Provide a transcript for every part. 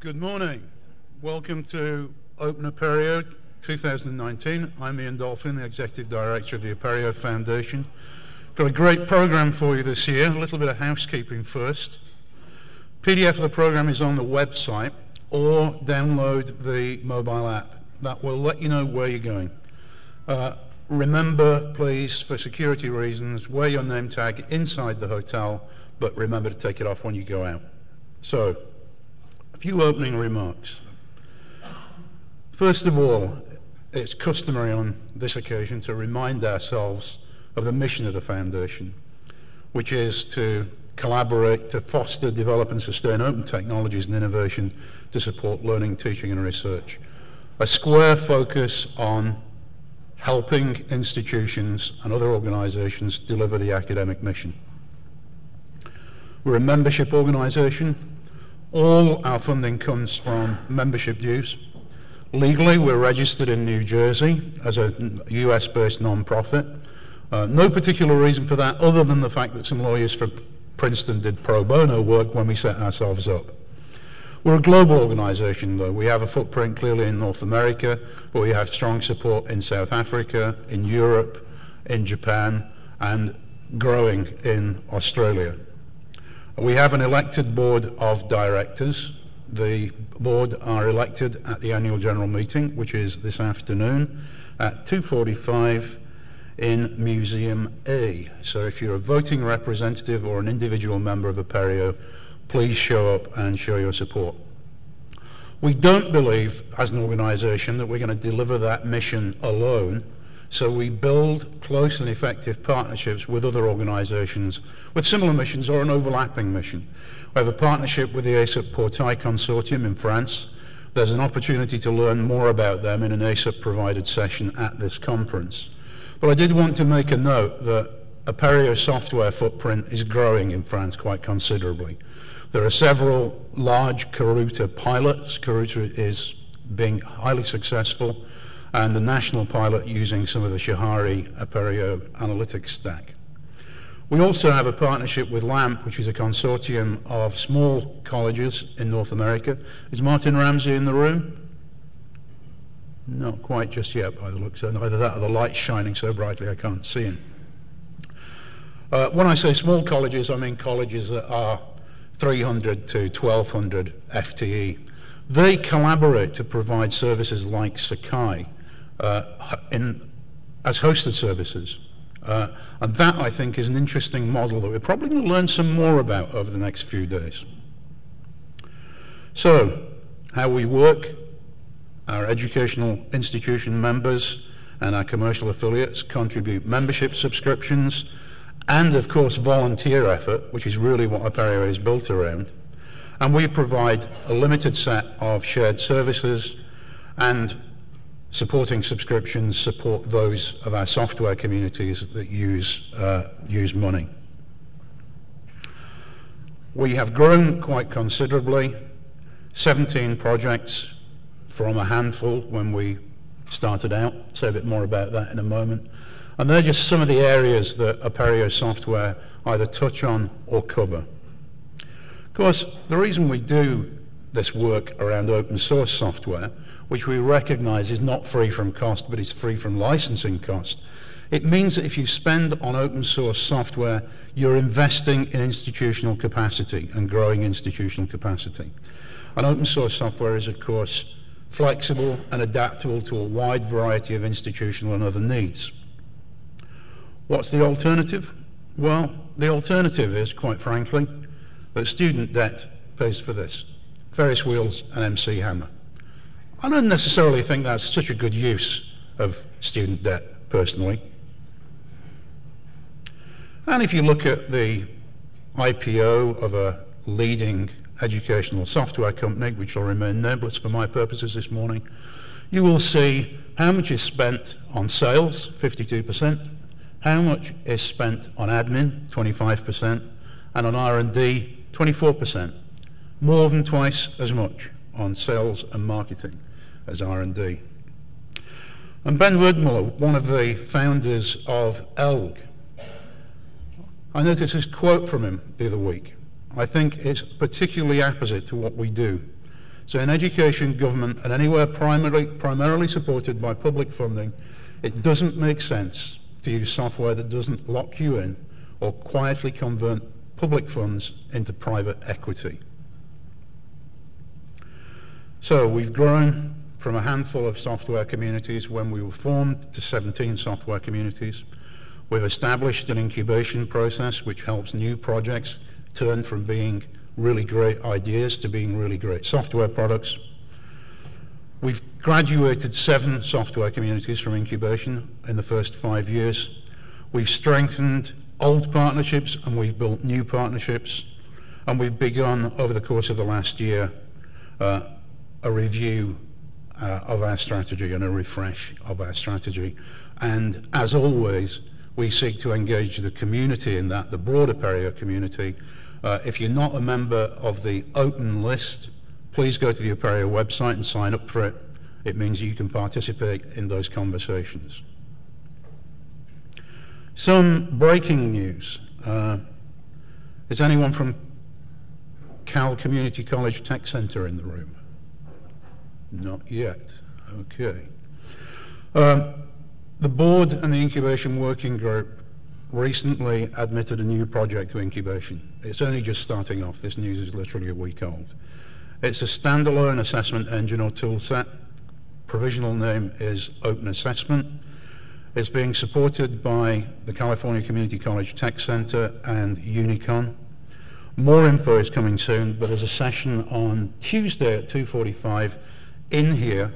Good morning. Welcome to Open Apereo 2019. I'm Ian Dolphin, the Executive Director of the Apereo Foundation. Got a great program for you this year. A little bit of housekeeping first. PDF of the program is on the website or download the mobile app. That will let you know where you're going. Uh, remember, please, for security reasons, wear your name tag inside the hotel, but remember to take it off when you go out. So, few opening remarks. First of all, it's customary on this occasion to remind ourselves of the mission of the Foundation, which is to collaborate to foster, develop and sustain open technologies and innovation to support learning, teaching and research. A square focus on helping institutions and other organizations deliver the academic mission. We're a membership organization. All our funding comes from membership dues. Legally, we're registered in New Jersey as a US-based non-profit. Uh, no particular reason for that other than the fact that some lawyers from Princeton did pro bono work when we set ourselves up. We're a global organization, though. We have a footprint clearly in North America, but we have strong support in South Africa, in Europe, in Japan, and growing in Australia. We have an elected board of directors. The board are elected at the annual general meeting, which is this afternoon at 2.45 in Museum A. So if you're a voting representative or an individual member of Apereo, please show up and show your support. We don't believe, as an organization, that we're going to deliver that mission alone. So we build close and effective partnerships with other organizations with similar missions or an overlapping mission. We have a partnership with the ESUP Portail Consortium in France. There's an opportunity to learn more about them in an ESUP-provided session at this conference. But I did want to make a note that Apereo software footprint is growing in France quite considerably. There are several large Karuta pilots. Karuta is being highly successful, and the national pilot using some of the Shahari Apereo analytics stack. We also have a partnership with LAMP, which is a consortium of small colleges in North America. Is Martin Ramsey in the room? Not quite just yet by the looks of it. Either that or the light's shining so brightly I can't see him. Uh, when I say small colleges, I mean colleges that are 300 to 1200 FTE. They collaborate to provide services like Sakai in, as hosted services. Uh, and that, I think, is an interesting model that we're probably going to learn some more about over the next few days. So, how we work, our educational institution members and our commercial affiliates contribute membership subscriptions and, of course, volunteer effort, which is really what Apereo is built around. And we provide a limited set of shared services and supporting subscriptions support those of our software communities that use, uh, use money. We have grown quite considerably, 17 projects from a handful when we started out. Say a bit more about that in a moment. And they're just some of the areas that Apereo software either touch on or cover. Of course, the reason we do this work around open source software, which we recognize is not free from cost, but is free from licensing cost, it means that if you spend on open source software, you're investing in institutional capacity and growing institutional capacity. And open source software is, of course, flexible and adaptable to a wide variety of institutional and other needs. What's the alternative? Well, the alternative is, quite frankly, that student debt pays for this. Ferris wheels and MC Hammer. I don't necessarily think that's such a good use of student debt, personally. And if you look at the IPO of a leading educational software company, which will remain nameless for my purposes this morning, you will see how much is spent on sales, 52%, how much is spent on admin, 25%, and on R&D, 24%. More than twice as much on sales and marketing as R&D. And Ben Werdmuller, one of the founders of Elgg, I noticed this quote from him the other week. I think it's particularly apposite to what we do. So in education, government, and anywhere primarily, primarily supported by public funding, it doesn't make sense to use software that doesn't lock you in or quietly convert public funds into private equity. So we've grown from a handful of software communities when we were formed to 17 software communities. We've established an incubation process which helps new projects turn from being really great ideas to being really great software products. We've graduated seven software communities from incubation in the first five years. We've strengthened old partnerships and we've built new partnerships. And we've begun over the course of the last year uh, a review uh, of our strategy and a refresh of our strategy. And as always, we seek to engage the community in that, the broader Apereo community, uh, if you're not a member of the open list, please go to the Apereo website and sign up for it. It means you can participate in those conversations. Some breaking news. Uh, is anyone from Cal Community College Tech Center in the room? Not yet. Okay. Um, the board and the incubation working group recently admitted a new project to incubation. It's only just starting off. This news is literally a week old. It's a standalone assessment engine or toolset. Provisional name is Open Assessment. It's being supported by the California Community College Tech Center and Unicon. More info is coming soon, but there's a session on Tuesday at 2.45 in here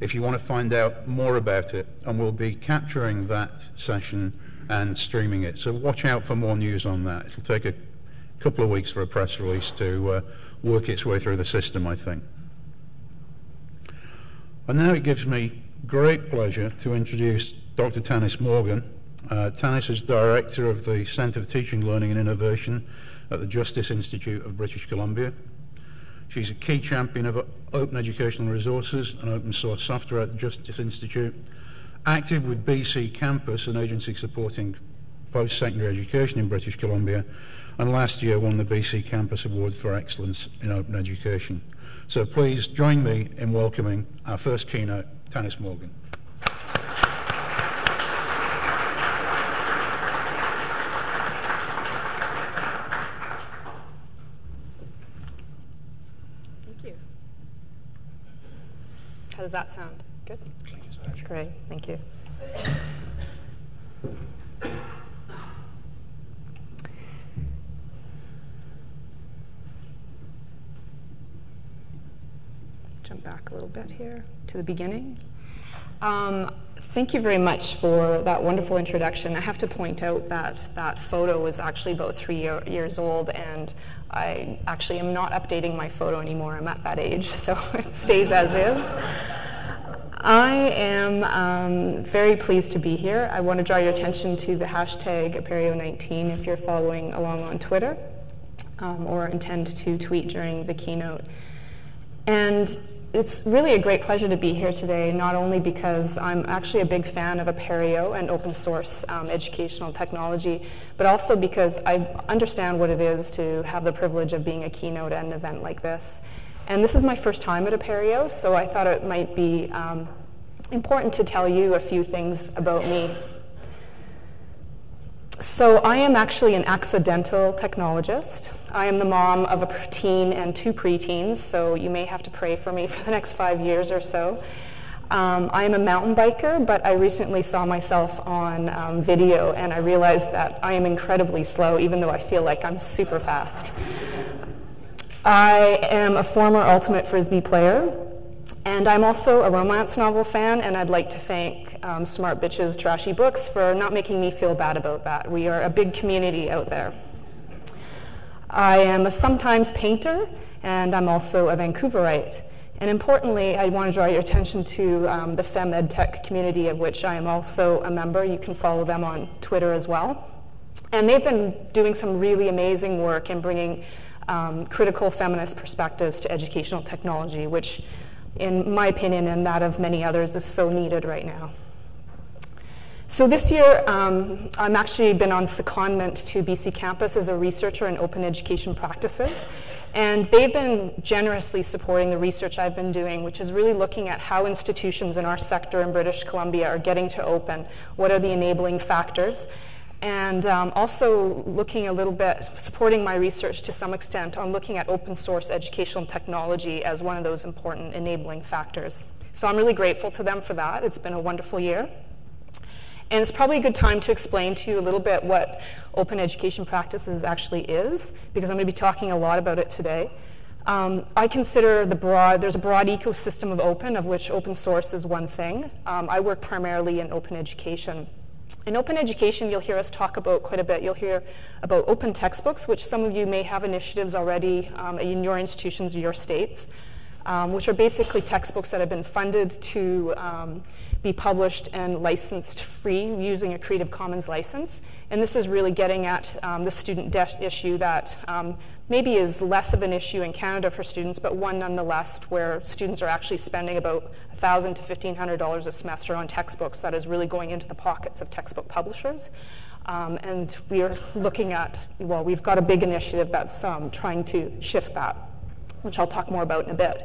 if you want to find out more about it, and we'll be capturing that session and streaming it. So watch out for more news on that. It'll take a couple of weeks for a press release to uh, work its way through the system, I think. And now it gives me great pleasure to introduce Dr. Tanis Morgan. Uh, Tanis is Director of the Centre for Teaching, Learning and Innovation at the Justice Institute of British Columbia. She's a key champion of open educational resources and open source software at the Justice Institute active with BC Campus, an agency supporting post-secondary education in British Columbia, and last year won the BC Campus Award for Excellence in Open Education. So please join me in welcoming our first keynote, Tanis Morgan. Thank you. How does that sound? Good? Great, thank you. Jump back a little bit here to the beginning. Um, thank you very much for that wonderful introduction. I have to point out that that photo was actually about three year, years old, and I actually am not updating my photo anymore. I'm at that age, so it stays as is. I am um, very pleased to be here. I want to draw your attention to the hashtag Apereo19 if you're following along on Twitter um, or intend to tweet during the keynote. And it's really a great pleasure to be here today, not only because I'm actually a big fan of Apereo and open source um, educational technology, but also because I understand what it is to have the privilege of being a keynote at an event like this. And this is my first time at Apereo, so I thought it might be um, important to tell you a few things about me. So I am actually an accidental technologist. I am the mom of a teen and two preteens, so you may have to pray for me for the next five years or so. Um, I am a mountain biker, but I recently saw myself on um, video and I realized that I am incredibly slow, even though I feel like I'm super fast. I am a former Ultimate Frisbee player, and I'm also a romance novel fan, and I'd like to thank um, Smart Bitches Trashy Books for not making me feel bad about that. We are a big community out there. I am a sometimes painter, and I'm also a Vancouverite. And importantly, I want to draw your attention to um, the FemEd Tech community, of which I am also a member. You can follow them on Twitter as well. And they've been doing some really amazing work in bringing um, critical feminist perspectives to educational technology, which, in my opinion and that of many others, is so needed right now. So this year, um, I'm actually been on secondment to BC Campus as a researcher in open education practices. And they've been generously supporting the research I've been doing, which is really looking at how institutions in our sector in British Columbia are getting to open, what are the enabling factors, and um, also looking a little bit, supporting my research to some extent on looking at open source educational technology as one of those important enabling factors. So I'm really grateful to them for that. It's been a wonderful year. And it's probably a good time to explain to you a little bit what open education practices actually is, because I'm going to be talking a lot about it today. Um, I consider the broad, there's a broad ecosystem of open, of which open source is one thing. Um, I work primarily in open education. In open education, you'll hear us talk about quite a bit. You'll hear about open textbooks, which some of you may have initiatives already um, in your institutions or your states, um, which are basically textbooks that have been funded to um, be published and licensed free using a Creative Commons license. And this is really getting at um, the student debt issue that um, maybe is less of an issue in Canada for students, but one nonetheless where students are actually spending about 1,000 to $1,500 a semester on textbooks that is really going into the pockets of textbook publishers. Um, and we are looking at, well, we've got a big initiative that's um, trying to shift that, which I'll talk more about in a bit.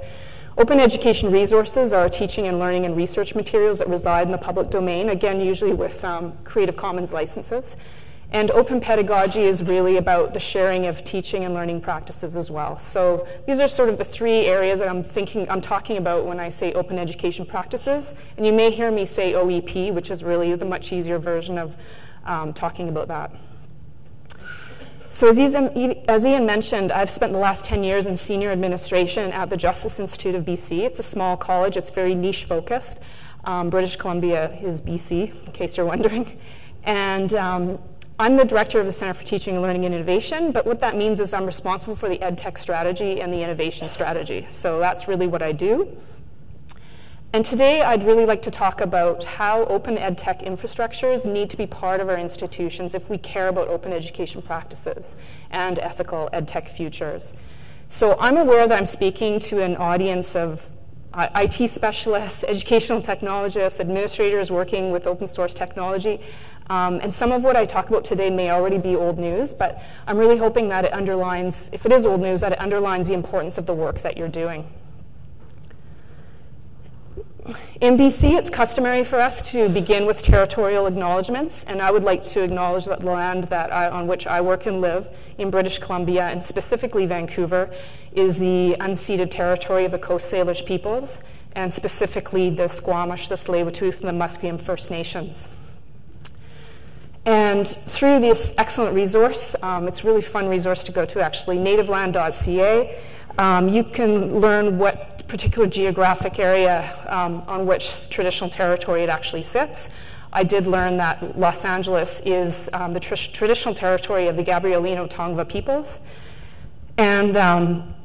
Open education resources are teaching and learning and research materials that reside in the public domain, again, usually with um, Creative Commons licenses. And open pedagogy is really about the sharing of teaching and learning practices as well. So these are sort of the three areas that I'm thinking, I'm talking about when I say open education practices. And you may hear me say OEP, which is really the much easier version of um, talking about that. So as Ian, as Ian, mentioned, I've spent the last 10 years in senior administration at the Justice Institute of BC. It's a small college. It's very niche focused. Um, British Columbia is BC, in case you're wondering. And um, I'm the director of the Center for Teaching, and Learning, and Innovation, but what that means is I'm responsible for the EdTech strategy and the innovation strategy. So that's really what I do. And today I'd really like to talk about how open ed tech infrastructures need to be part of our institutions if we care about open education practices and ethical ed tech futures. So I'm aware that I'm speaking to an audience of uh, IT specialists, educational technologists, administrators working with open source technology. Um, and some of what I talk about today may already be old news, but I'm really hoping that it underlines, if it is old news, that it underlines the importance of the work that you're doing. In BC, it's customary for us to begin with territorial acknowledgements, and I would like to acknowledge that the land that I, on which I work and live in British Columbia, and specifically Vancouver, is the unceded territory of the Coast Salish peoples, and specifically the Squamish, the Tsleil-Waututh, and the Musqueam First Nations. And through this excellent resource, um, it's a really fun resource to go to actually, nativeland.ca, um, you can learn what particular geographic area um, on which traditional territory it actually sits. I did learn that Los Angeles is um, the tr- traditional territory of the Gabrielino Tongva peoples. And um,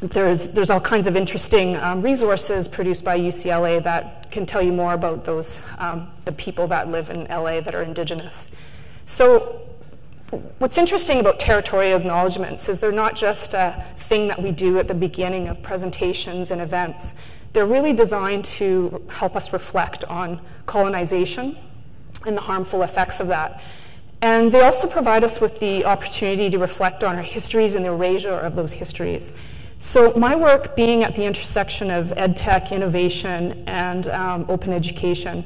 there's, there's all kinds of interesting um, resources produced by UCLA that can tell you more about those, um, the people that live in LA that are indigenous. So what's interesting about territorial acknowledgements is they're not just a thing that we do at the beginning of presentations and events. They're really designed to help us reflect on colonization and the harmful effects of that. And they also provide us with the opportunity to reflect on our histories and the erasure of those histories. So my work being at the intersection of ed tech, innovation, and um, open education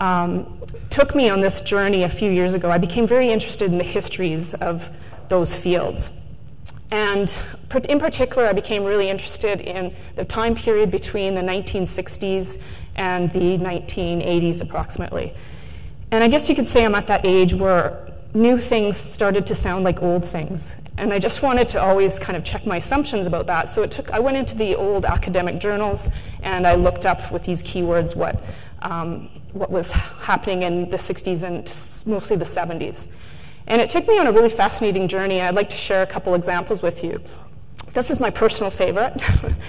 um, took me on this journey a few years ago. I became very interested in the histories of those fields. And in particular, I became really interested in the time period between the 1960s and the 1980s, approximately. And I guess you could say I'm at that age where new things started to sound like old things. And I just wanted to always kind of check my assumptions about that. So it took, I went into the old academic journals and I looked up with these keywords what um, what was happening in the 60s and mostly the 70s. And it took me on a really fascinating journey. I'd like to share a couple examples with you. This is my personal favorite.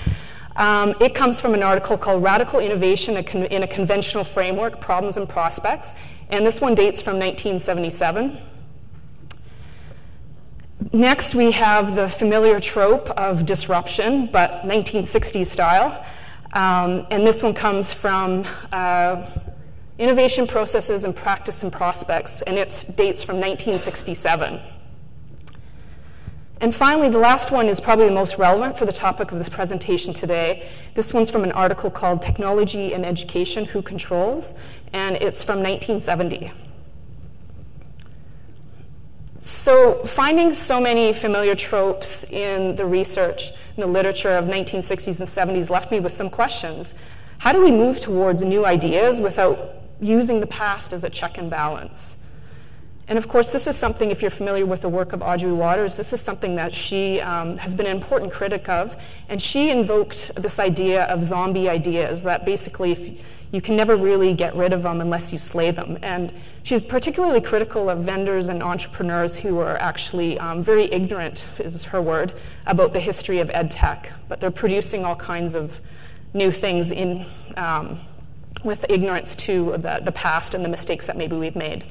um, it comes from an article called Radical Innovation in a Conventional Framework Problems and Prospects. And this one dates from 1977. Next, we have the familiar trope of disruption, but 1960s style. Um, and this one comes from uh, Innovation Processes and Practice and Prospects, and it dates from 1967. And finally, the last one is probably the most relevant for the topic of this presentation today. This one's from an article called Technology and Education, Who Controls? And it's from 1970. So finding so many familiar tropes in the research, in the literature of 1960s and 70s left me with some questions. How do we move towards new ideas without using the past as a check and balance? And of course, this is something, if you're familiar with the work of Audrey Watters, this is something that she um, has been an important critic of. And she invoked this idea of zombie ideas that basically you can never really get rid of them unless you slay them. And she's particularly critical of vendors and entrepreneurs who are actually um, very ignorant, is her word, about the history of ed tech. But they're producing all kinds of new things in, um, with ignorance to the, the past and the mistakes that maybe we've made.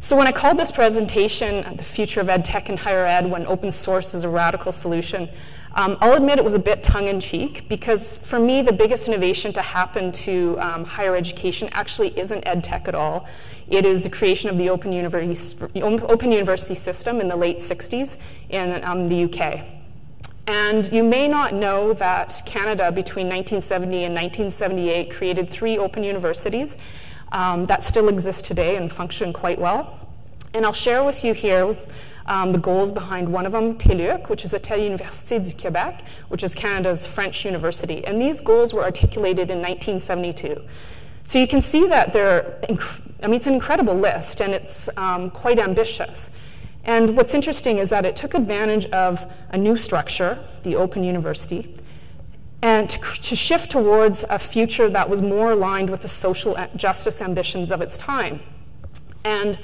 So when I called this presentation The Future of Ed Tech and Higher Ed when open source is a radical solution, um, I'll admit it was a bit tongue-in-cheek because for me the biggest innovation to happen to um, higher education actually isn't ed tech at all. It is the creation of the open, university, open university system in the late 60s in um, the UK. And you may not know that Canada between 1970 and 1978 created three open universities um, that still exist today and function quite well. And I'll share with you here um, the goals behind one of them, TÉLUQ, which is a Téléuniversité du Québec, which is Canada's French university. And these goals were articulated in 1972. So you can see that they're, I mean, it's an incredible list and it's um, quite ambitious. And what's interesting is that it took advantage of a new structure, the Open University, and to, to, shift towards a future that was more aligned with the social justice ambitions of its time. And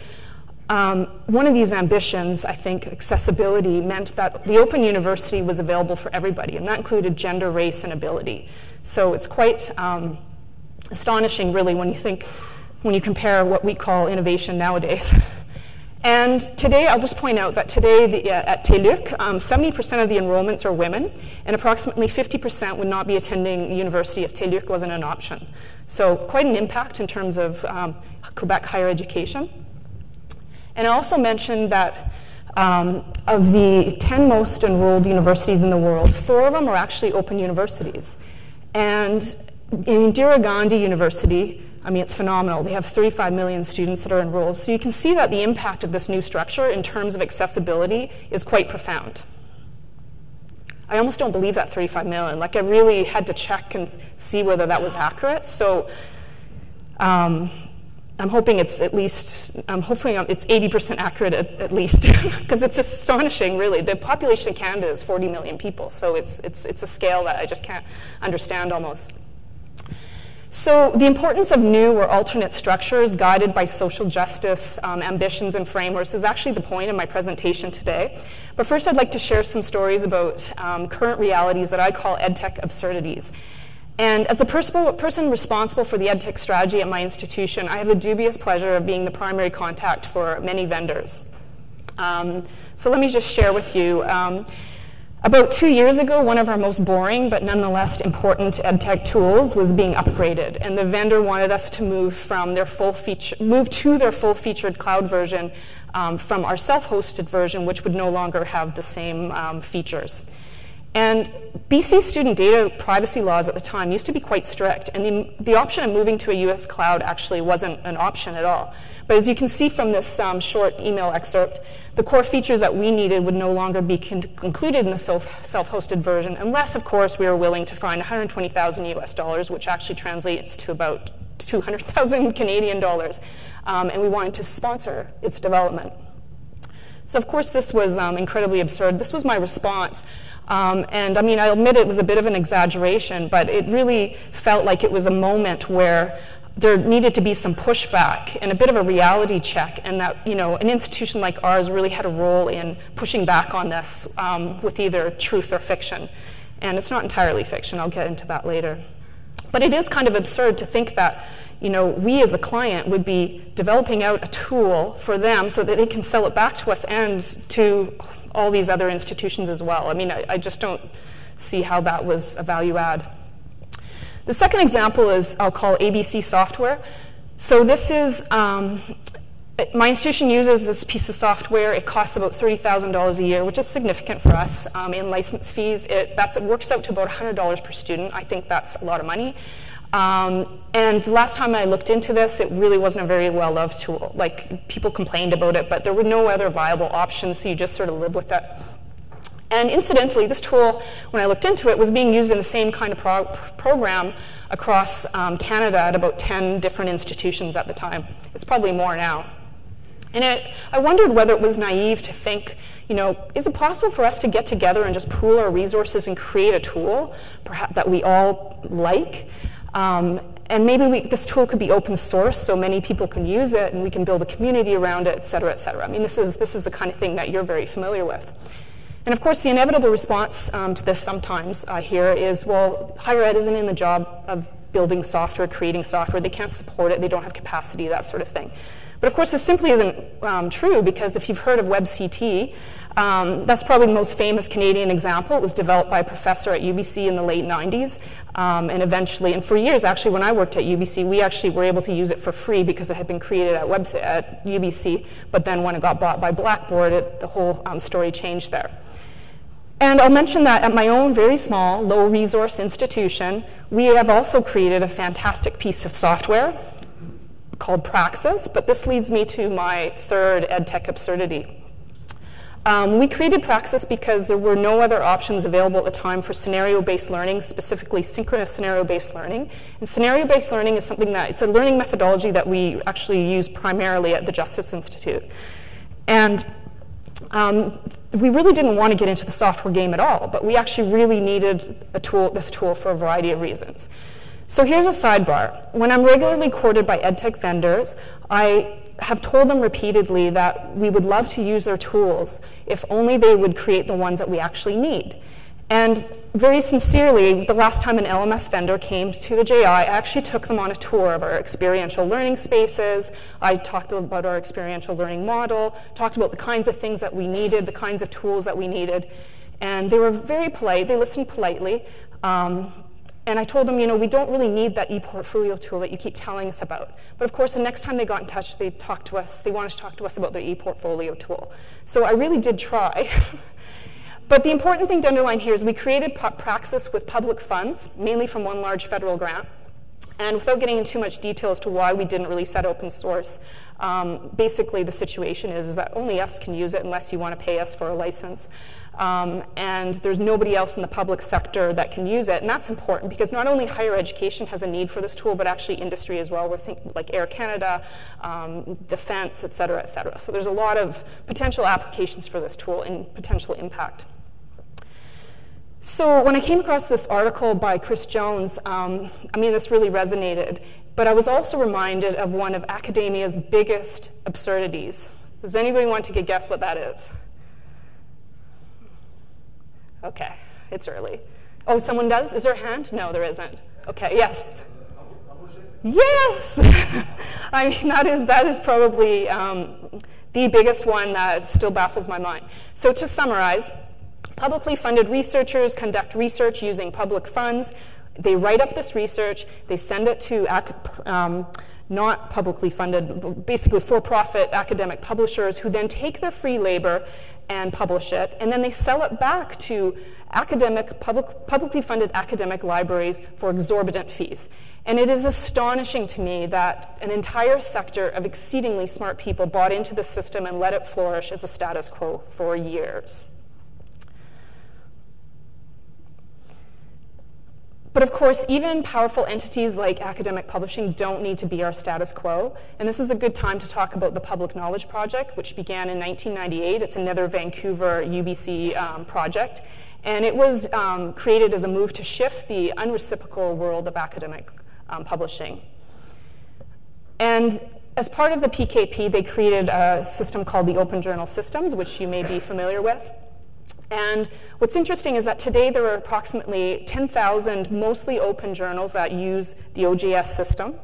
um, one of these ambitions, I think, accessibility, meant that the Open University was available for everybody, and that included gender, race, and ability. So it's quite um, astonishing, really, when you think, when you compare what we call innovation nowadays. And today, I'll just point out that today the, uh, at um, 70% of the enrollments are women, and approximately 50% would not be attending university if TÉLUQ wasn't an option. So quite an impact in terms of um, Quebec higher education. And I also mentioned that um, of the 10 most enrolled universities in the world, four of them are actually open universities. And in Indira Gandhi University, I mean, it's phenomenal. They have 35 million students that are enrolled. So you can see that the impact of this new structure in terms of accessibility is quite profound. I almost don't believe that 35 million. Like, I really had to check and see whether that was accurate. So um, I'm hoping it's at least, I'm hoping it's 80% accurate at, at least, because it's astonishing, really. The population of Canada is 40 million people, so it's, it's, it's a scale that I just can't understand almost. So the importance of new or alternate structures guided by social justice um, ambitions and frameworks is actually the point of my presentation today. But first I'd like to share some stories about um, current realities that I call EdTech absurdities. And as the person responsible for the EdTech strategy at my institution, I have the dubious pleasure of being the primary contact for many vendors. Um, so let me just share with you. About two years ago, one of our most boring but nonetheless important EdTech tools was being upgraded, and the vendor wanted us to move from their full feature, move to their full-featured cloud version um, from our self-hosted version, which would no longer have the same um, features. And BC student data privacy laws at the time used to be quite strict, and the, the option of moving to a US cloud actually wasn't an option at all. But as you can see from this um, short email excerpt, the core features that we needed would no longer be included in the self-hosted version, unless, of course, we were willing to find 120,000 US dollars, which actually translates to about 200,000 Canadian dollars, um, and we wanted to sponsor its development. So, of course, this was um, incredibly absurd. This was my response. Um, and I mean, I admit it was a bit of an exaggeration, but it really felt like it was a moment where there needed to be some pushback and a bit of a reality check, and that you know an institution like ours really had a role in pushing back on this um, with either truth or fiction. And it's not entirely fiction. I'll get into that later. But it is kind of absurd to think that you know we as a client would be developing out a tool for them so that they can sell it back to us and to all these other institutions as well. I mean, I, I just don't see how that was a value add. The second example is I'll call ABC software. So this is um, my institution uses this piece of software. It costs about $30,000 a year, which is significant for us um, in license fees. It, it works out to about $100 per student. I think that's a lot of money. Um, and the last time I looked into this, it really wasn't a very well loved tool. Like people complained about it, but there were no other viable options, so you just sort of live with it. And incidentally, this tool, when I looked into it, was being used in the same kind of pro- program across um, Canada at about 10 different institutions at the time. It's probably more now. And it, I wondered whether it was naive to think, you know, is it possible for us to get together and just pool our resources and create a tool perhaps that we all like? Um, and maybe we, this tool could be open source so many people can use it and we can build a community around it, et cetera, et cetera. I mean, this is, this is the kind of thing that you're very familiar with. And of course, the inevitable response um, to this sometimes uh, here is, well, higher ed isn't in the job of building software, creating software. They can't support it. They don't have capacity, that sort of thing. But of course, this simply isn't um, true because if you've heard of WebCT, um, that's probably the most famous Canadian example. It was developed by a professor at UBC in the late 90s. Um, and eventually, and for years actually, when I worked at UBC, we actually were able to use it for free because it had been created at, at UBC. But then when it got bought by Blackboard, it, the whole um, story changed there. And I'll mention that at my own very small, low resource institution, we have also created a fantastic piece of software called Praxis, but this leads me to my third EdTech absurdity. Um, we created Praxis because there were no other options available at the time for scenario-based learning, specifically synchronous scenario-based learning. And scenario-based learning is something that, it's a learning methodology that we actually use primarily at the Justice Institute. And um, we really didn't want to get into the software game at all, but we actually really needed a tool, this tool for a variety of reasons. So here's a sidebar. When I'm regularly courted by edtech vendors, I have told them repeatedly that we would love to use their tools if only they would create the ones that we actually need. And very sincerely, the last time an LMS vendor came to the JI, I actually took them on a tour of our experiential learning spaces. I talked about our experiential learning model, talked about the kinds of things that we needed, the kinds of tools that we needed. And they were very polite, they listened politely. Um, and I told them, you know, we don't really need that e-portfolio tool that you keep telling us about. But of course, the next time they got in touch, they talked to us, they wanted to talk to us about their e-portfolio tool. So I really did try. but the important thing to underline here is we created Praxis with public funds, mainly from one large federal grant. And without getting into too much detail as to why we didn't release that open source, um, basically the situation is, is that only us can use it unless you want to pay us for a license. Um, and there's nobody else in the public sector that can use it. And that's important because not only higher education has a need for this tool, but actually industry as well. We're thinking like Air Canada, um, defense, et cetera, et cetera. So there's a lot of potential applications for this tool and potential impact. So when I came across this article by Chris Jones, um, I mean, this really resonated. But I was also reminded of one of academia's biggest absurdities. Does anybody want to guess what that is? Okay, it's early. Oh, someone does? Is there a hand? No, there isn't. Okay, yes. Yes! I mean, that is, that is probably um, the biggest one that still baffles my mind. So, to summarize, publicly funded researchers conduct research using public funds. They write up this research, they send it to um, not publicly funded, basically for profit academic publishers who then take their free labor and publish it, and then they sell it back to academic, public, publicly funded academic libraries for exorbitant fees. And it is astonishing to me that an entire sector of exceedingly smart people bought into the system and let it flourish as a status quo for years. But of course, even powerful entities like academic publishing don't need to be our status quo. And this is a good time to talk about the Public Knowledge Project, which began in 1998. It's another Vancouver UBC um, project. And it was um, created as a move to shift the unreciprocal world of academic um, publishing. And as part of the PKP, they created a system called the Open Journal Systems, which you may be familiar with. And what's interesting is that today there are approximately 10,000 mostly open journals that use the OJS system.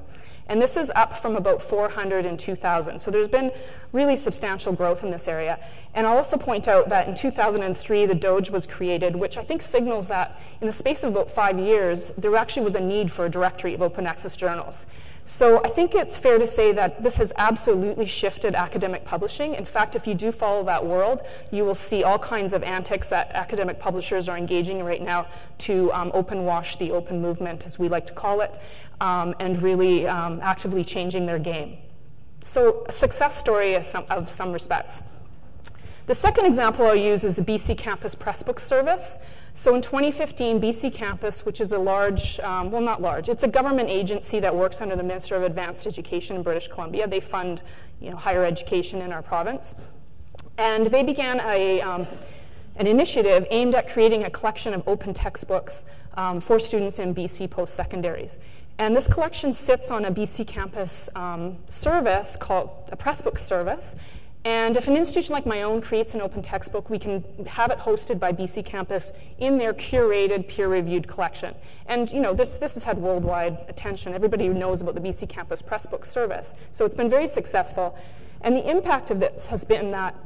And this is up from about 400 in 2000. So there's been really substantial growth in this area. And I'll also point out that in 2003, the DOAJ was created, which I think signals that in the space of about five years, there actually was a need for a directory of open access journals. So I think it's fair to say that this has absolutely shifted academic publishing. In fact, if you do follow that world, you will see all kinds of antics that academic publishers are engaging in right now to um, open wash the open movement, as we like to call it, um, and really um, actively changing their game. So a success story of some, of some respects. The second example I'll use is the BC Campus Pressbook Service. So in 2015, BC Campus, which is a large, um, well, not large, it's a government agency that works under the Minister of Advanced Education in British Columbia. They fund you know, higher education in our province. And they began a, um, an initiative aimed at creating a collection of open textbooks um, for students in BC post secondaries. And this collection sits on a BC campus um, service called a Pressbook service. And if an institution like my own creates an open textbook, we can have it hosted by BC Campus in their curated, peer-reviewed collection. And you know, this, this has had worldwide attention. Everybody knows about the BC Campus Pressbook service. So it's been very successful. And the impact of this has been that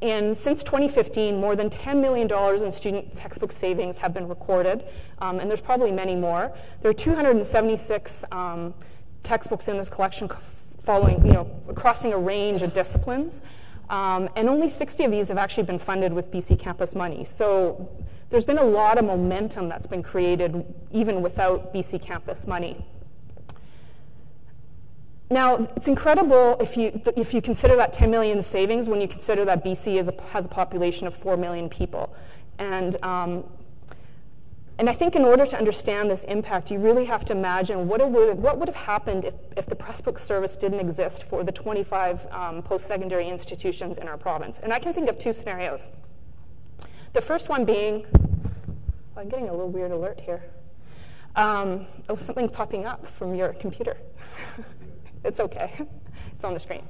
in, since 2015, more than $10 million in student textbook savings have been recorded, um, and there's probably many more. There are 276 um, textbooks in this collection following, you know, crossing a range of disciplines. Um, and only 60 of these have actually been funded with BC Campus money. So there's been a lot of momentum that's been created even without BC Campus money. Now, it's incredible if you, if you consider that 10 million savings when you consider that BC a, has a population of 4 million people. And um, and I think in order to understand this impact, you really have to imagine what, would, what would have happened if, if the Pressbook service didn't exist for the 25 um, post-secondary institutions in our province. And I can think of two scenarios. The first one being, oh, I'm getting a little weird alert here. Um, oh, something's popping up from your computer. it's okay. it's on the screen.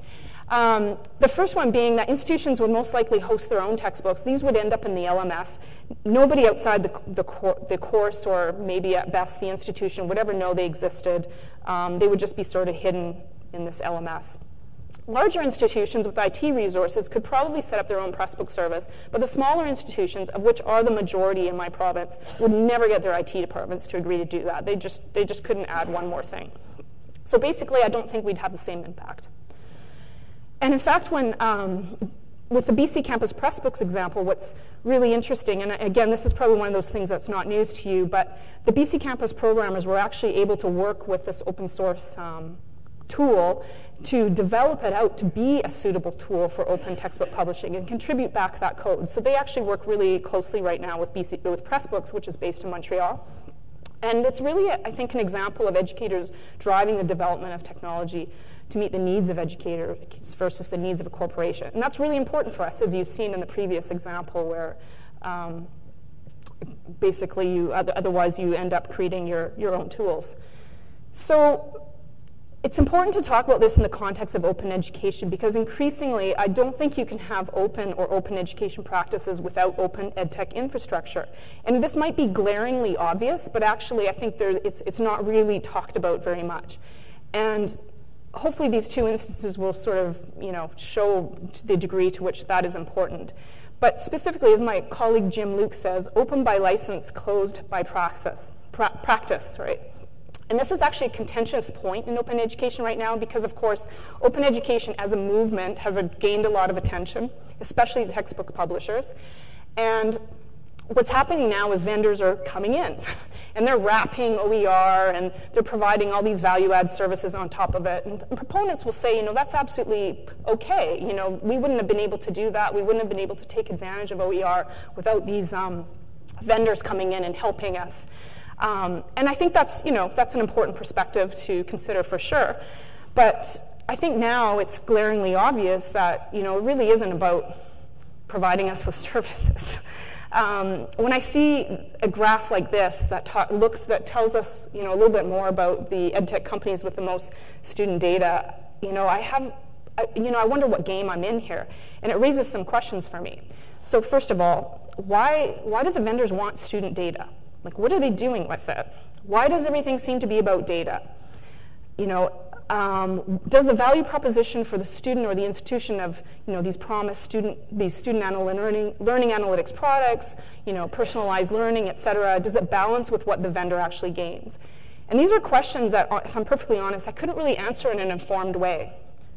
Um, the first one being that institutions would most likely host their own textbooks. These would end up in the LMS. Nobody outside the, the, cor the course or maybe at best the institution would ever know they existed. Um, they would just be sort of hidden in this LMS. Larger institutions with IT resources could probably set up their own Pressbook service, but the smaller institutions, of which are the majority in my province, would never get their IT departments to agree to do that. They just, they just couldn't add one more thing. So basically, I don't think we'd have the same impact. And in fact, when um, with the BC Campus Pressbooks example, what's really interesting, and again, this is probably one of those things that's not news to you, but the BC Campus programmers were actually able to work with this open source um, tool to develop it out to be a suitable tool for open textbook publishing and contribute back that code. So they actually work really closely right now with, BC, with Pressbooks, which is based in Montreal. And it's really, I think, an example of educators driving the development of technology to meet the needs of educators versus the needs of a corporation. And that's really important for us, as you've seen in the previous example where um, basically you, otherwise you end up creating your, your own tools. So it's important to talk about this in the context of open education because increasingly I don't think you can have open or open education practices without open edtech infrastructure. And this might be glaringly obvious, but actually I think it's, it's not really talked about very much. And hopefully these two instances will sort of, you know, show the degree to which that is important. But specifically, as my colleague Jim Luke says, open by license, closed by praxis, pra practice, right? And this is actually a contentious point in open education right now because, of course, open education as a movement has gained a lot of attention, especially the textbook publishers. And what's happening now is vendors are coming in and they're wrapping OER and they're providing all these value add services on top of it. And, and, proponents will say, you know, that's absolutely okay. You know, we wouldn't have been able to do that. We wouldn't have been able to take advantage of OER without these um, vendors coming in and helping us. Um, and I think that's, you know, that's an important perspective to consider for sure. But I think now it's glaringly obvious that, you know, it really isn't about providing us with services. Um, when I see a graph like this that looks that tells us you know a little bit more about the edtech companies with the most student data, you know I have I, you know I wonder what game I'm in here, and it raises some questions for me. So first of all, why why do the vendors want student data? Like what are they doing with it? Why does everything seem to be about data? You know, um, does the value proposition for the student or the institution of you know, these promised student, these student learning, learning analytics products, you know, personalized learning, et cetera, does it balance with what the vendor actually gains? And these are questions that, if I'm perfectly honest, I couldn't really answer in an informed way.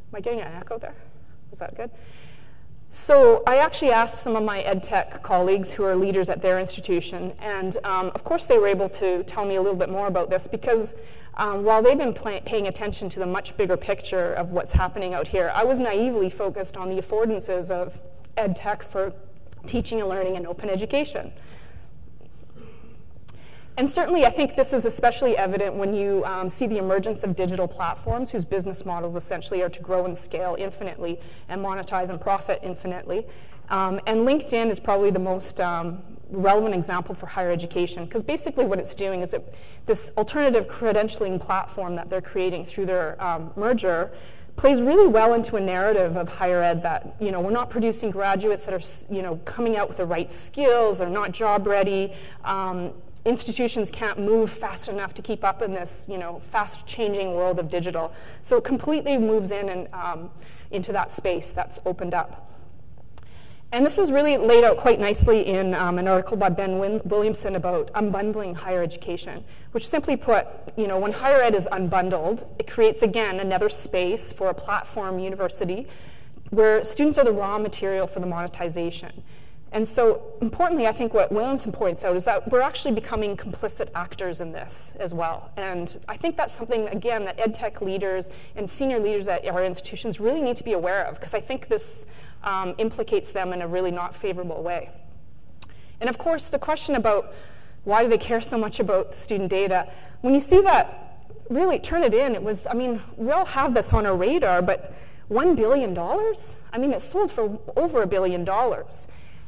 Am I getting an echo there? Was that good? So I actually asked some of my ed tech colleagues who are leaders at their institution, and um, of course they were able to tell me a little bit more about this because um, while they've been pay- paying attention to the much bigger picture of what's happening out here, I was naively focused on the affordances of ed tech for teaching and learning and open education. And certainly, I think this is especially evident when you um, see the emergence of digital platforms whose business models essentially are to grow and scale infinitely and monetize and profit infinitely. Um, and LinkedIn is probably the most um, relevant example for higher education because basically what it's doing is it, this alternative credentialing platform that they're creating through their um, merger plays really well into a narrative of higher ed that you know we're not producing graduates that are you know coming out with the right skills they're not job ready um, institutions can't move fast enough to keep up in this, you know, fast changing world of digital. So it completely moves in and um, into that space that's opened up. And this is really laid out quite nicely in um, an article by Ben Win- Williamson about unbundling higher education, which simply put, you know, when higher ed is unbundled, it creates again another space for a platform university where students are the raw material for the monetization. And so, importantly, I think what Williamson points out is that we're actually becoming complicit actors in this as well. And I think that's something, again, that ed tech leaders and senior leaders at our institutions really need to be aware of, because I think this um, implicates them in a really not favorable way. And of course, the question about why do they care so much about student data, when you see that, really Turnitin. It was, I mean, we all have this on our radar, but $1 billion? I mean, it sold for over a billion dollars.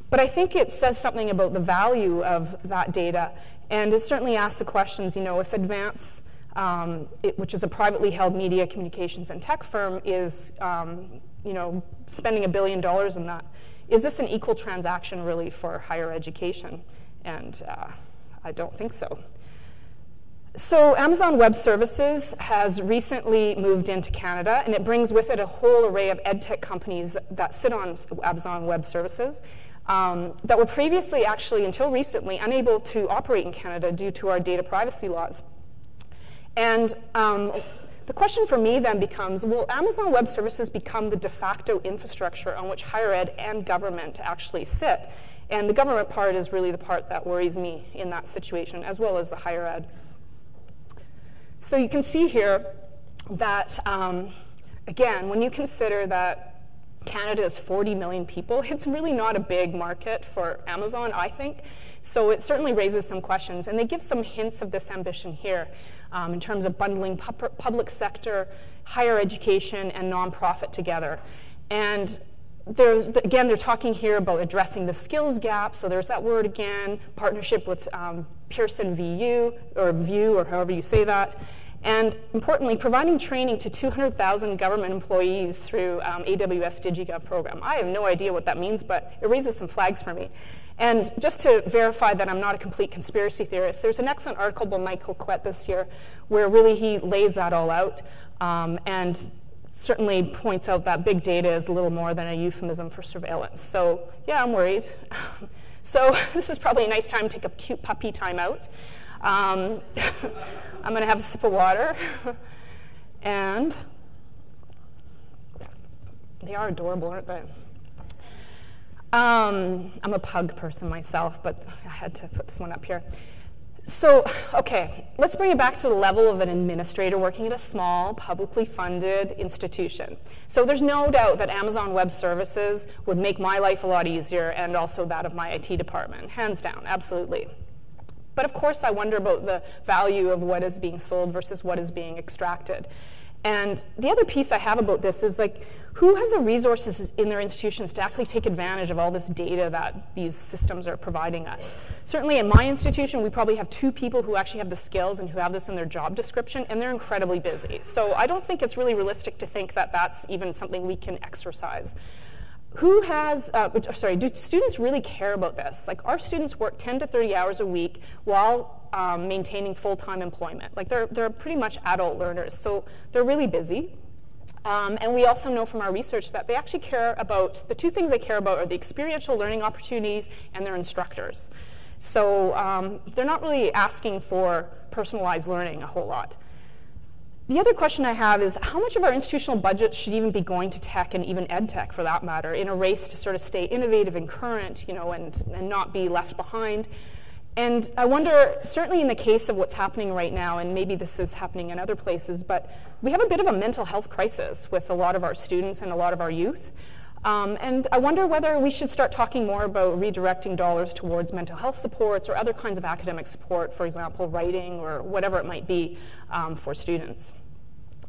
But I think it says something about the value of that data, and it certainly asks the questions, you know, if Advance, um, it, which is a privately held media communications and tech firm, is, um, you know, spending a billion dollars in that, is this an equal transaction really for higher education? And uh, I don't think so. So Amazon Web Services has recently moved into Canada, and it brings with it a whole array of edtech companies that sit on Amazon Web Services um, that were previously actually, until recently, unable to operate in Canada due to our data privacy laws. And um, the question for me then becomes, will Amazon Web Services become the de facto infrastructure on which higher ed and government actually sit? And the government part is really the part that worries me in that situation, as well as the higher ed. So you can see here that, um, again, when you consider that Canada is 40 million people. It's really not a big market for Amazon, I think. So it certainly raises some questions. And they give some hints of this ambition here um, in terms of bundling pu- public sector, higher education, and nonprofit together. And there's, again, they're talking here about addressing the skills gap. So there's that word again, partnership with um, Pearson VU, or VUE, or however you say that. And importantly, providing training to 200,000 government employees through um, AWS DigiGov program. I have no idea what that means, but it raises some flags for me. And just to verify that I'm not a complete conspiracy theorist, there's an excellent article by Michael Kwet this year where really he lays that all out um, and certainly points out that big data is a little more than a euphemism for surveillance. So yeah, I'm worried. so this is probably a nice time to take a cute puppy time out. Um, I'm going to have a sip of water. and they are adorable, aren't they? Um, I'm a pug person myself, but I had to put this one up here. So, okay, let's bring it back to the level of an administrator working at a small, publicly funded institution. So, there's no doubt that Amazon Web Services would make my life a lot easier and also that of my IT department. Hands down, absolutely. But of course, I wonder about the value of what is being sold versus what is being extracted. And the other piece I have about this is like, who has the resources in their institutions to actually take advantage of all this data that these systems are providing us? Certainly in my institution, we probably have two people who actually have the skills and who have this in their job description, and they're incredibly busy. So I don't think it's really realistic to think that that's even something we can exercise who has, uh, sorry, do students really care about this? Like, our students work 10 to 30 hours a week while um, maintaining full-time employment. Like, they're, they're pretty much adult learners, so they're really busy. Um, and we also know from our research that they actually care about, the two things they care about are the experiential learning opportunities and their instructors. So um, they're not really asking for personalized learning a whole lot. The other question I have is how much of our institutional budget should even be going to tech and even ed tech for that matter in a race to sort of stay innovative and current, you know, and, and not be left behind? And I wonder, certainly in the case of what's happening right now, and maybe this is happening in other places, but we have a bit of a mental health crisis with a lot of our students and a lot of our youth. Um, and I wonder whether we should start talking more about redirecting dollars towards mental health supports or other kinds of academic support, for example, writing or whatever it might be um, for students.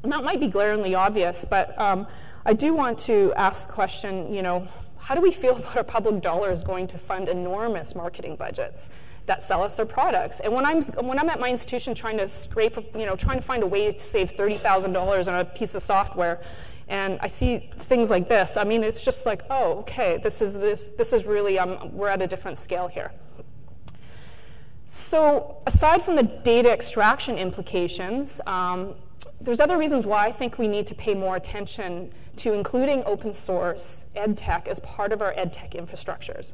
And that might be glaringly obvious, but um, I do want to ask the question, you know, how do we feel about our public dollars going to fund enormous marketing budgets? That sell us their products. And when I'm when I'm at my institution trying to scrape, you know, trying to find a way to save thirty thousand dollars on a piece of software, and I see things like this, I mean, it's just like, oh, okay, this is this this is really um, we're at a different scale here. So aside from the data extraction implications, um, there's other reasons why I think we need to pay more attention to including open source ed tech as part of our ed tech infrastructures.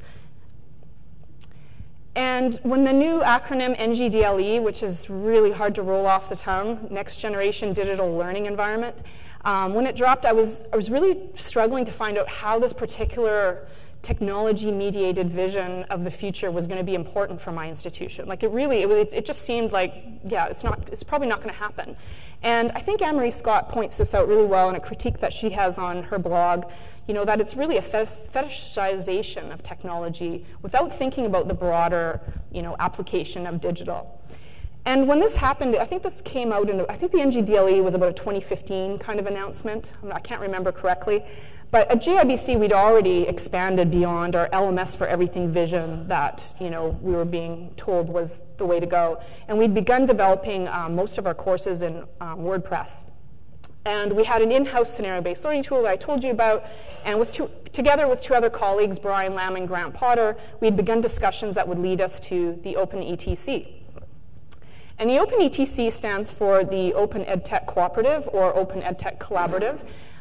And when the new acronym NGDLE, which is really hard to roll off the tongue, Next Generation Digital Learning Environment, um, when it dropped, I was, I was really struggling to find out how this particular technology-mediated vision of the future was going to be important for my institution. Like it really, it, was, it just seemed like, yeah, it's not, it's probably not going to happen. And I think Anne-Marie Scott points this out really well in a critique that she has on her blog you know, that it's really a fetishization of technology without thinking about the broader, you know, application of digital. And when this happened, I think this came out in, I think the NGDLE was about a 2015 kind of announcement. I can't remember correctly. But at JIBC, we'd already expanded beyond our LMS for everything vision that you know we were being told was the way to go, and we'd begun developing um, most of our courses in um, WordPress. And we had an in-house scenario-based learning tool that I told you about, and with two, together with two other colleagues, Brian Lamb and Grant Potter, we had begun discussions that would lead us to the Open ETC. And the Open ETC stands for the Open EdTech Cooperative or Open EdTech Collaborative.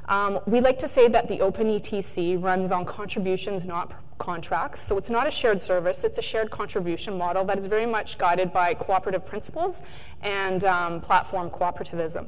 Um, we like to say that the Open ETC runs on contributions, not contracts. So it's not a shared service, it's a shared contribution model that is very much guided by cooperative principles and um, platform cooperativism.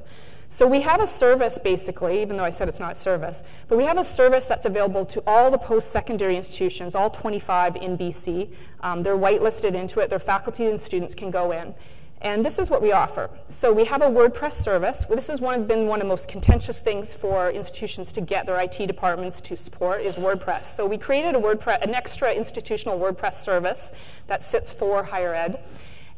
So we have a service basically, even though I said it's not a service, but we have a service that's available to all the post-secondary institutions, all 25 in BC. Um, they're whitelisted into it. Their faculty and students can go in. And this is what we offer. So we have a WordPress service. This has one, been one of the most contentious things for institutions to get their IT departments to support is WordPress. So we created a WordPress, an extra institutional WordPress service that sits for higher ed.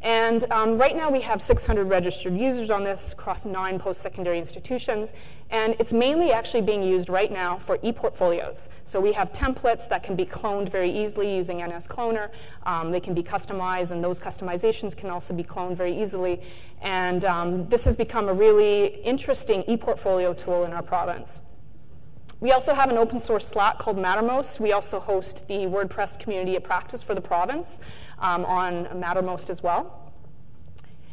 And um, right now we have 600 registered users on this across nine post-secondary institutions. And it's mainly actually being used right now for e-portfolios. So we have templates that can be cloned very easily using NS Cloner. Um, they can be customized, and those customizations can also be cloned very easily. And um, this has become a really interesting e-portfolio tool in our province. We also have an open source Slack called Mattermost. We also host the WordPress community of practice for the province um, on Mattermost as well.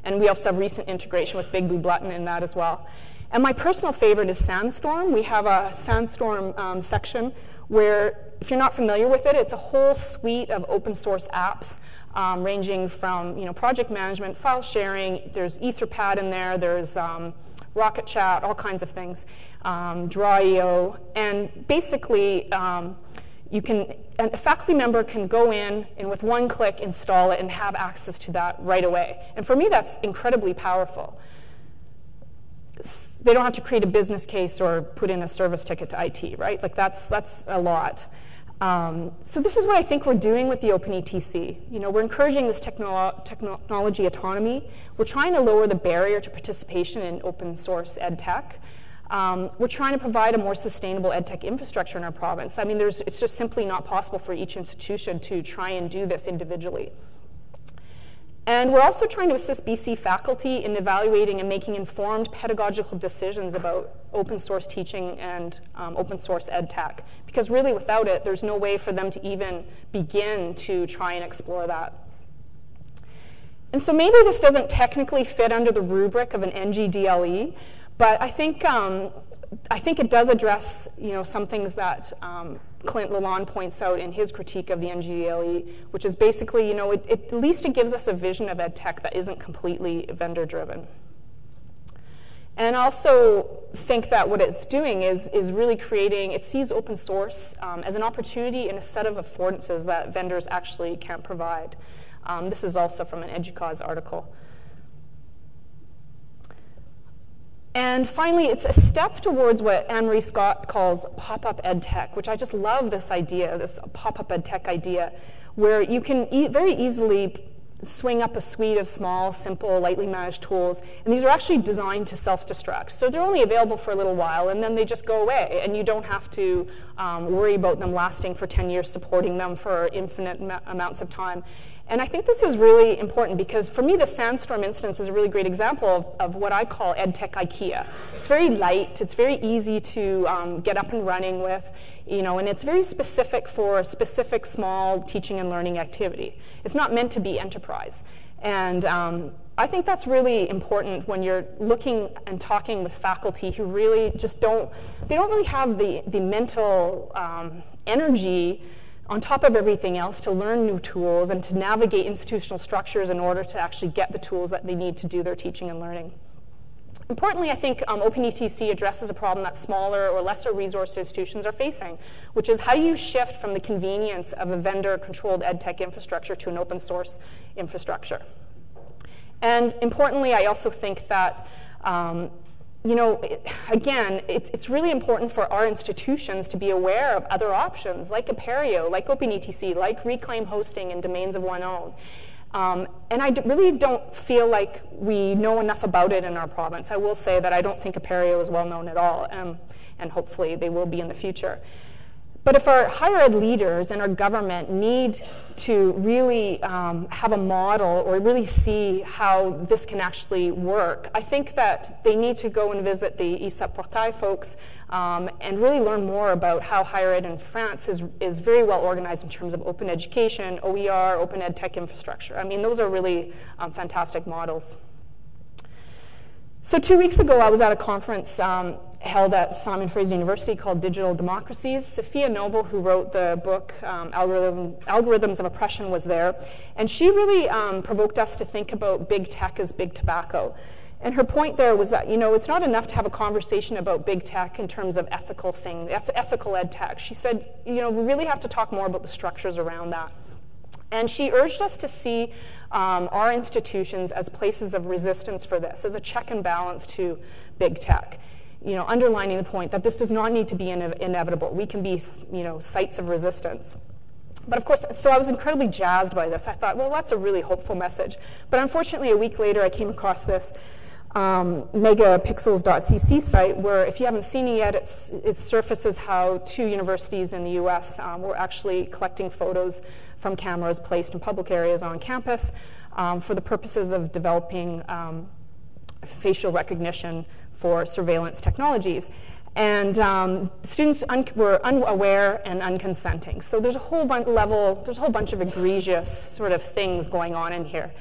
And we also have recent integration with Big Blue Button in that as well. And my personal favorite is Sandstorm. We have a Sandstorm um, section where, if you're not familiar with it, it's a whole suite of open source apps um, ranging from you know, project management, file sharing, there's Etherpad in there, there's um, Rocket Chat, all kinds of things, um, Draw.io, and basically um, you can, a faculty member can go in and with one click install it and have access to that right away. And for me, that's incredibly powerful. They don't have to create a business case or put in a service ticket to IT, right? Like that's, that's a lot. Um, so this is what I think we're doing with the OpenETC. You know, we're encouraging this technolo technology autonomy. We're trying to lower the barrier to participation in open source ed tech. Um, we're trying to provide a more sustainable edtech infrastructure in our province. I mean, it's just simply not possible for each institution to try and do this individually. And we're also trying to assist BC faculty in evaluating and making informed pedagogical decisions about open source teaching and um, open source ed tech. Because really without it, there's no way for them to even begin to try and explore that. And so maybe this doesn't technically fit under the rubric of an NGDLE, but I think um, I think it does address, you know, some things that um, Clint Lalonde points out in his critique of the NGLE, which is basically, you know, it, it, at least it gives us a vision of ed tech that isn't completely vendor driven. And also think that what it's doing is, is really creating, it sees open source um, as an opportunity and a set of affordances that vendors actually can't provide. Um, this is also from an EDUCAUSE article. And finally, it's a step towards what Anne-Marie Scott calls pop-up ed tech, which I just love this idea, this pop-up ed tech idea, where you can e very easily swing up a suite of small, simple, lightly managed tools. And these are actually designed to self-destruct. So they're only available for a little while, and then they just go away. And you don't have to um, worry about them lasting for 10 years, supporting them for infinite amounts of time. And I think this is really important because for me, the Sandstorm instance is a really great example of, of what I call EdTech IKEA. It's very light, it's very easy to um, get up and running with, you know, and it's very specific for a specific small teaching and learning activity. It's not meant to be enterprise. And um, I think that's really important when you're looking and talking with faculty who really just don't, they don't really have the, the mental um, energy on top of everything else to learn new tools and to navigate institutional structures in order to actually get the tools that they need to do their teaching and learning. Importantly, I think um, OpenETC addresses a problem that smaller or lesser resource institutions are facing, which is how do you shift from the convenience of a vendor-controlled edtech infrastructure to an open source infrastructure? And importantly, I also think that um, you know, again, it's, it's really important for our institutions to be aware of other options like Apereo, like OpenETC, like Reclaim Hosting and Domains of One Own. Um, and I really don't feel like we know enough about it in our province. I will say that I don't think Apereo is well known at all, um, and hopefully they will be in the future. But if our higher ed leaders and our government need to really um, have a model or really see how this can actually work, I think that they need to go and visit the ESUP Portail folks um, and really learn more about how higher ed in France is, is very well organized in terms of open education, OER, open ed tech infrastructure. I mean, those are really um, fantastic models. So two weeks ago, I was at a conference um, held at Simon Fraser University called Digital Democracies. Safiya Noble, who wrote the book um, Algorithm, Algorithms of Oppression, was there. And she really um, provoked us to think about big tech as big tobacco. And her point there was that, you know, it's not enough to have a conversation about big tech in terms of ethical things, ethical ed tech. She said, you know, we really have to talk more about the structures around that. And she urged us to see um, our institutions as places of resistance for this, as a check and balance to big tech you know, underlining the point that this does not need to be ine inevitable. We can be, you know, sites of resistance. But of course, so I was incredibly jazzed by this. I thought, well, that's a really hopeful message. But unfortunately, a week later, I came across this um, megapixels.cc site where, if you haven't seen it yet, it surfaces how two universities in the US um, were actually collecting photos from cameras placed in public areas on campus um, for the purposes of developing um, facial recognition for surveillance technologies. And um, students un were unaware and unconsenting. So there's a whole bunch level, there's a whole bunch of egregious sort of things going on in here.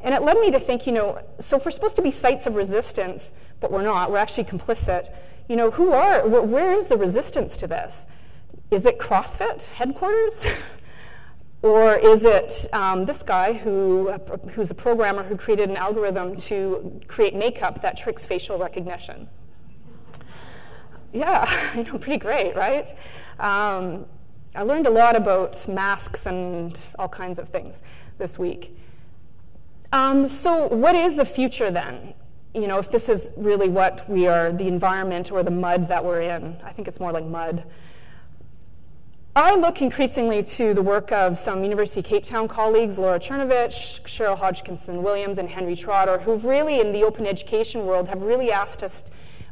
And it led me to think, you know, so if we're supposed to be sites of resistance, but we're not, we're actually complicit, you know, who are, where is the resistance to this? Is it CrossFit headquarters? Or is it um, this guy who, who's a programmer who created an algorithm to create makeup that tricks facial recognition? Yeah, you know, pretty great, right? Um, I learned a lot about masks and all kinds of things this week. Um, so, what is the future then? You know, if this is really what we are, the environment or the mud that we're in, I think it's more like mud. I look increasingly to the work of some University of Cape Town colleagues, Laura Czerniewicz, Cheryl Hodgkinson Williams, and Henry Trotter, who've really, in the open education world, have really asked us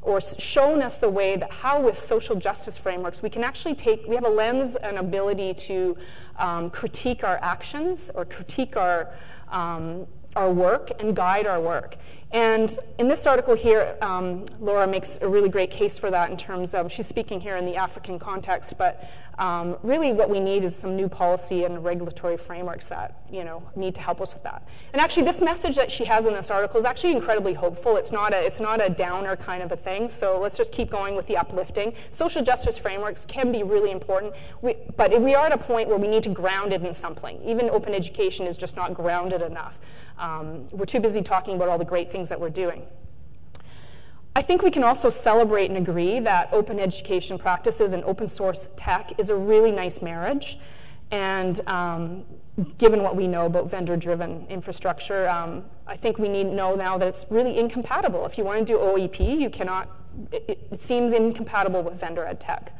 or shown us the way that how with social justice frameworks we can actually take, we have a lens and ability to um, critique our actions or critique our, um, our work and guide our work. And in this article here, um, Laura makes a really great case for that in terms of, she's speaking here in the African context, but um, really what we need is some new policy and regulatory frameworks that, you know, need to help us with that. And actually this message that she has in this article is actually incredibly hopeful. It's not a, it's not a downer kind of a thing, so let's just keep going with the uplifting. Social justice frameworks can be really important, we, but we are at a point where we need to ground it in something. Even open education is just not grounded enough. Um, we're too busy talking about all the great things that we're doing. I think we can also celebrate and agree that open education practices and open source tech is a really nice marriage. And um, given what we know about vendor-driven infrastructure, um, I think we need to know now that it's really incompatible. If you want to do OEP, you cannot, it, it seems incompatible with vendor ed tech.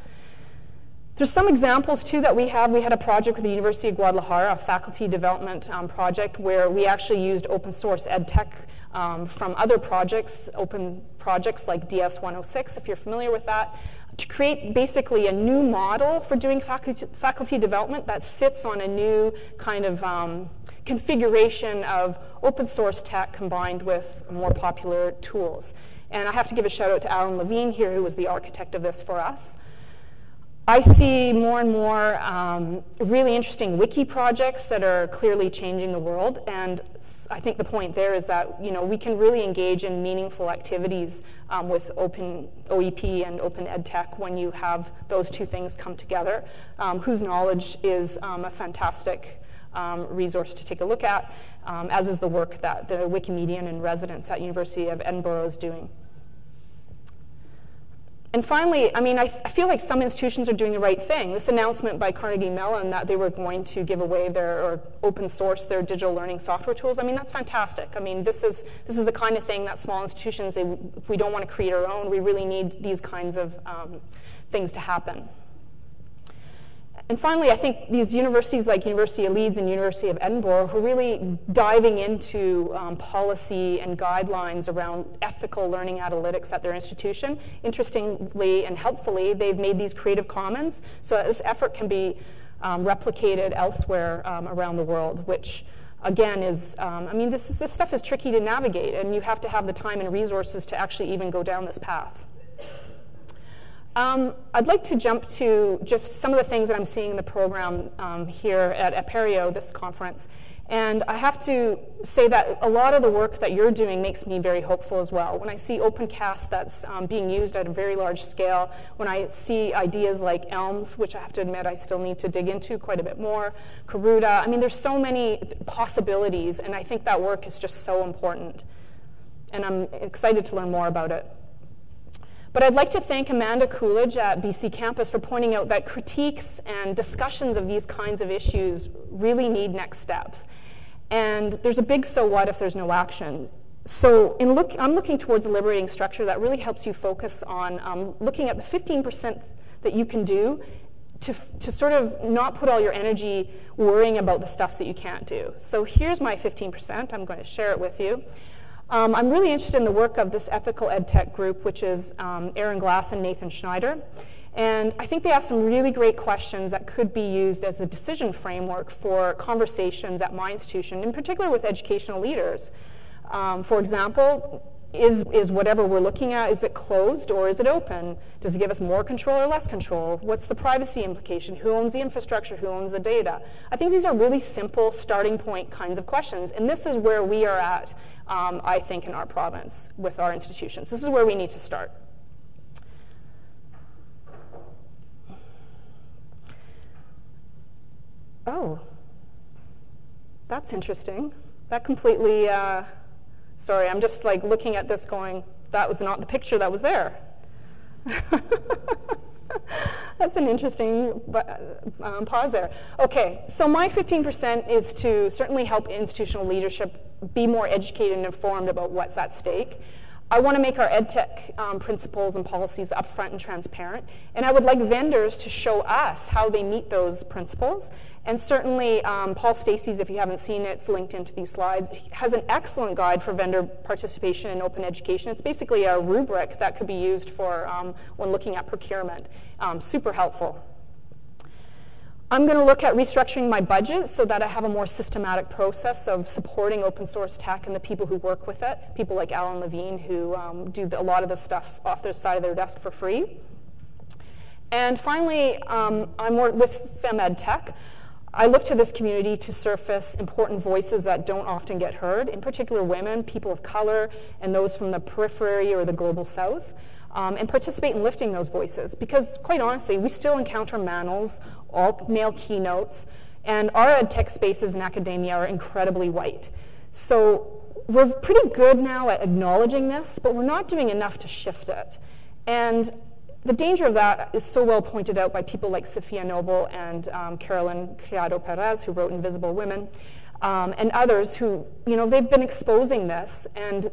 There's some examples too that we have. We had a project with the University of Guadalajara, a faculty development um, project where we actually used open source ed tech um, from other projects, open projects like DS106, if you're familiar with that, to create basically a new model for doing faculty, faculty development that sits on a new kind of um, configuration of open source tech combined with more popular tools. And I have to give a shout out to Alan Levine here, who was the architect of this for us. I see more and more um, really interesting wiki projects that are clearly changing the world, and I think the point there is that you know we can really engage in meaningful activities um, with open OEP and open ed tech when you have those two things come together. Um, whose knowledge is um, a fantastic um, resource to take a look at, um, as is the work that the Wikimedian in residence at University of Edinburgh is doing. And finally, I mean, I, I, feel like some institutions are doing the right thing. This announcement by Carnegie Mellon that they were going to give away their or open source their digital learning software tools. I mean, that's fantastic. I mean, this is this is the kind of thing that small institutions, they, if we don't want to create our own, we really need these kinds of um, things to happen. And finally, I think these universities like University of Leeds and University of Edinburgh who are really diving into um, policy and guidelines around ethical learning analytics at their institution. Interestingly and helpfully, they've made these creative commons so that this effort can be um, replicated elsewhere um, around the world, which again is, um, I mean, this, is, this stuff is tricky to navigate and you have to have the time and resources to actually even go down this path. Um, I'd like to jump to just some of the things that I'm seeing in the program um, here at Apereo, this conference. And I have to say that a lot of the work that you're doing makes me very hopeful as well. When I see OpenCast that's um, being used at a very large scale, when I see ideas like ELMS, which I have to admit I still need to dig into quite a bit more, Karuta, I mean, there's so many possibilities, and I think that work is just so important. And I'm excited to learn more about it. But I'd like to thank Amanda Coolidge at BC Campus for pointing out that critiques and discussions of these kinds of issues really need next steps. And there's a big so what if there's no action. So look, I'm looking towards a liberating structure that really helps you focus on um, looking at the 15% that you can do to, to sort of not put all your energy worrying about the stuff that you can't do. So here's my 15%. I'm going to share it with you. Um, I'm really interested in the work of this ethical ed tech group, which is um, Aaron Glass and Nathan Schneider. And I think they have some really great questions that could be used as a decision framework for conversations at my institution, in particular with educational leaders. Um, for example, is, is whatever we're looking at, is it closed or is it open? Does it give us more control or less control? What's the privacy implication? Who owns the infrastructure? Who owns the data? I think these are really simple starting point kinds of questions. And this is where we are at, um, I think, in our province with our institutions. This is where we need to start. Oh, that's interesting. That completely uh, Sorry, I'm just like looking at this going, that was not the picture that was there. That's an interesting um, pause there. Okay, so my 15% is to certainly help institutional leadership be more educated and informed about what's at stake. I want to make our EdTech um, principles and policies upfront and transparent, and I would like vendors to show us how they meet those principles and certainly, um, Paul Stacey's, if you haven't seen it, it's linked into these slides, has an excellent guide for vendor participation in open education. It's basically a rubric that could be used for um, when looking at procurement. Um, super helpful. I'm going to look at restructuring my budget so that I have a more systematic process of supporting open source tech and the people who work with it, people like Alan Levine who um, do a lot of the stuff off their side of their desk for free. And finally, um, I'm with FemEd Tech. I look to this community to surface important voices that don't often get heard, in particular women, people of color, and those from the periphery or the global south um, and participate in lifting those voices. Because quite honestly, we still encounter manels, all male keynotes, and our ed tech spaces in academia are incredibly white. So we're pretty good now at acknowledging this, but we're not doing enough to shift it. And the danger of that is so well pointed out by people like Safiya Noble and um, Carolyn Criado Perez, who wrote Invisible Women, um, and others who, you know, they've been exposing this, and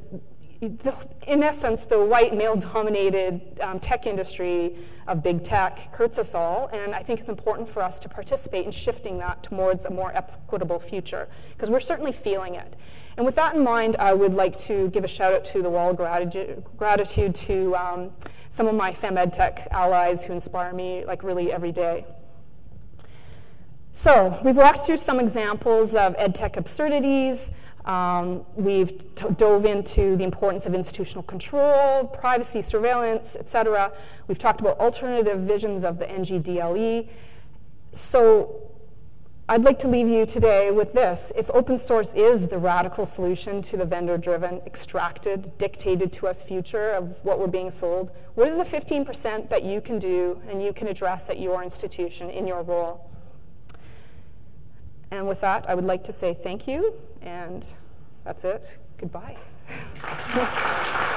the, in essence, the white male-dominated um, tech industry of big tech hurts us all, and I think it's important for us to participate in shifting that towards a more equitable future, because we're certainly feeling it. And with that in mind, I would like to give a shout out to the wall of gratitude, gratitude to um, some of my FemEdTech allies who inspire me like really every day. So we've walked through some examples of EdTech absurdities, um, we've dove into the importance of institutional control, privacy, surveillance, et cetera. We've talked about alternative visions of the NGDLE. So I'd like to leave you today with this. If open source is the radical solution to the vendor-driven, extracted, dictated to us future of what we're being sold, what is the 15% that you can do and you can address at your institution in your role? And with that, I would like to say thank you, and that's it. Goodbye.